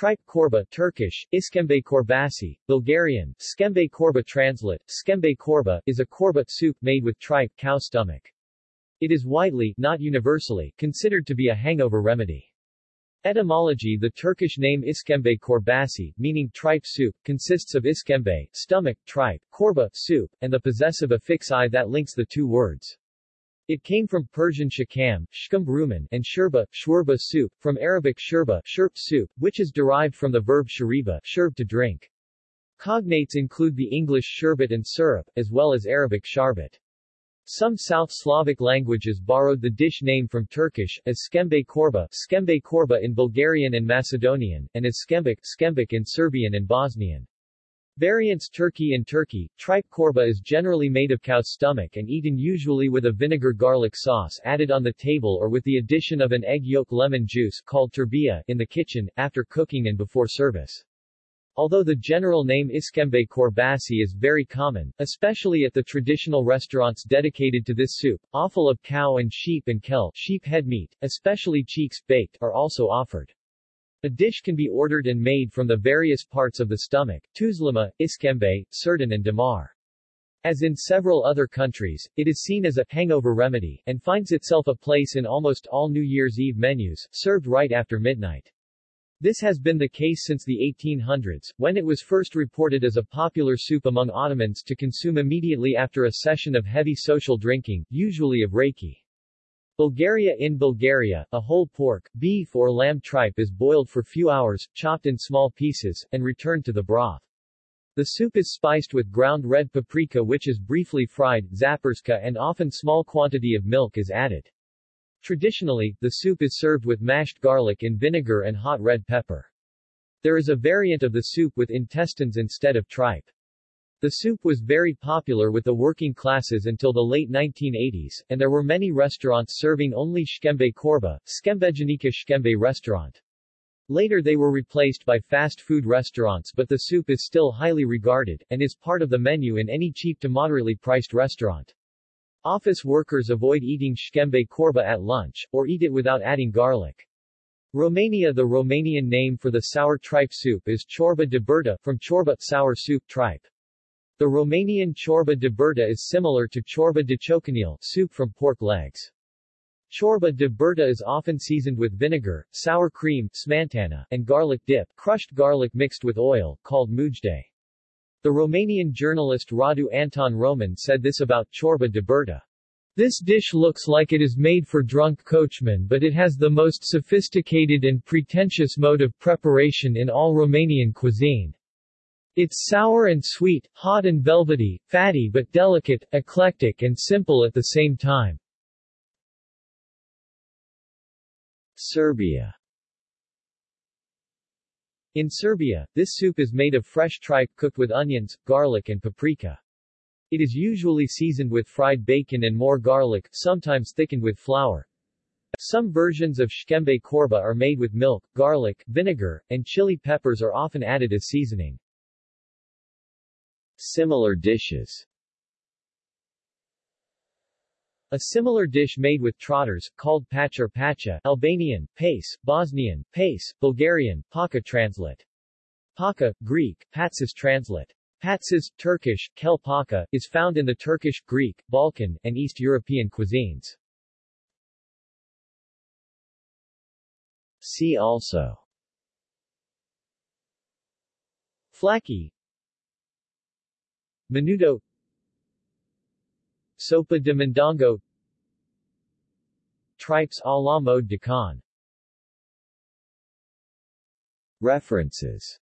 Tripe korba Turkish, iskembe korbasi, Bulgarian, skembe korba translate, skembe korba, is a korba soup made with tripe cow stomach. It is widely, not universally, considered to be a hangover remedy. Etymology The Turkish name iskembe korbasi, meaning tripe soup, consists of iskembe, stomach, tripe, korba, soup, and the possessive affix i that links the two words. It came from Persian shakam, shkum rumen, and shurba, shurba soup, from Arabic shurba, shurp soup, which is derived from the verb shuriba, sherb to drink. Cognates include the English sherbet and syrup, as well as Arabic sharbat. Some South Slavic languages borrowed the dish name from Turkish, as skembe korba, skembe korba in Bulgarian and Macedonian, and as skembik, skembik in Serbian and Bosnian. Variants Turkey In Turkey, tripe korba is generally made of cow's stomach and eaten usually with a vinegar garlic sauce added on the table or with the addition of an egg yolk lemon juice called terbiye in the kitchen, after cooking and before service. Although the general name iskembe korbasi is very common, especially at the traditional restaurants dedicated to this soup, offal of cow and sheep and kel sheep head meat, especially cheeks, baked, are also offered. A dish can be ordered and made from the various parts of the stomach, tuzlama, iskembe, sirtan and damar. As in several other countries, it is seen as a hangover remedy, and finds itself a place in almost all New Year's Eve menus, served right after midnight. This has been the case since the 1800s, when it was first reported as a popular soup among Ottomans to consume immediately after a session of heavy social drinking, usually of rakı. Bulgaria In Bulgaria, a whole pork, beef or lamb tripe is boiled for few hours, chopped in small pieces, and returned to the broth. The soup is spiced with ground red paprika which is briefly fried, zaparska and often small quantity of milk is added. Traditionally, the soup is served with mashed garlic in vinegar and hot red pepper. There is a variant of the soup with intestines instead of tripe. The soup was very popular with the working classes until the late 1980s, and there were many restaurants serving only shkembe korba, skembejanika shkembe restaurant. Later they were replaced by fast food restaurants but the soup is still highly regarded, and is part of the menu in any cheap to moderately priced restaurant. Office workers avoid eating shkembe korba at lunch, or eat it without adding garlic. Romania The Romanian name for the sour tripe soup is chorba de burtă, from chorba sour soup tripe. The Romanian ciorba de burtă is similar to ciorba de ciocănel, soup from pork legs. Ciorba de burtă is often seasoned with vinegar, sour cream, smantana, and garlic dip, crushed garlic mixed with oil, called mujde. The Romanian journalist Radu Anton Roman said this about ciorba de burtă. This dish looks like it is made for drunk coachmen but it has the most sophisticated and pretentious mode of preparation in all Romanian cuisine. It's sour and sweet, hot and velvety, fatty but delicate, eclectic and simple at the same time. Serbia in Serbia, this soup is made of fresh tripe cooked with onions, garlic and paprika. It is usually seasoned with fried bacon and more garlic, sometimes thickened with flour. Some versions of shkembe korba are made with milk, garlic, vinegar, and chili peppers are often added as seasoning. Similar dishes a similar dish made with trotters, called pachar pacha, Albanian, pace, Bosnian, pace, Bulgarian, paka translate. Paka, Greek, patsis translate. Patsis, Turkish, kel paka, is found in the Turkish, Greek, Balkan, and East European cuisines. See also Flaki Menudo. Sopa de Mondongo Tripes à la mode de Caen References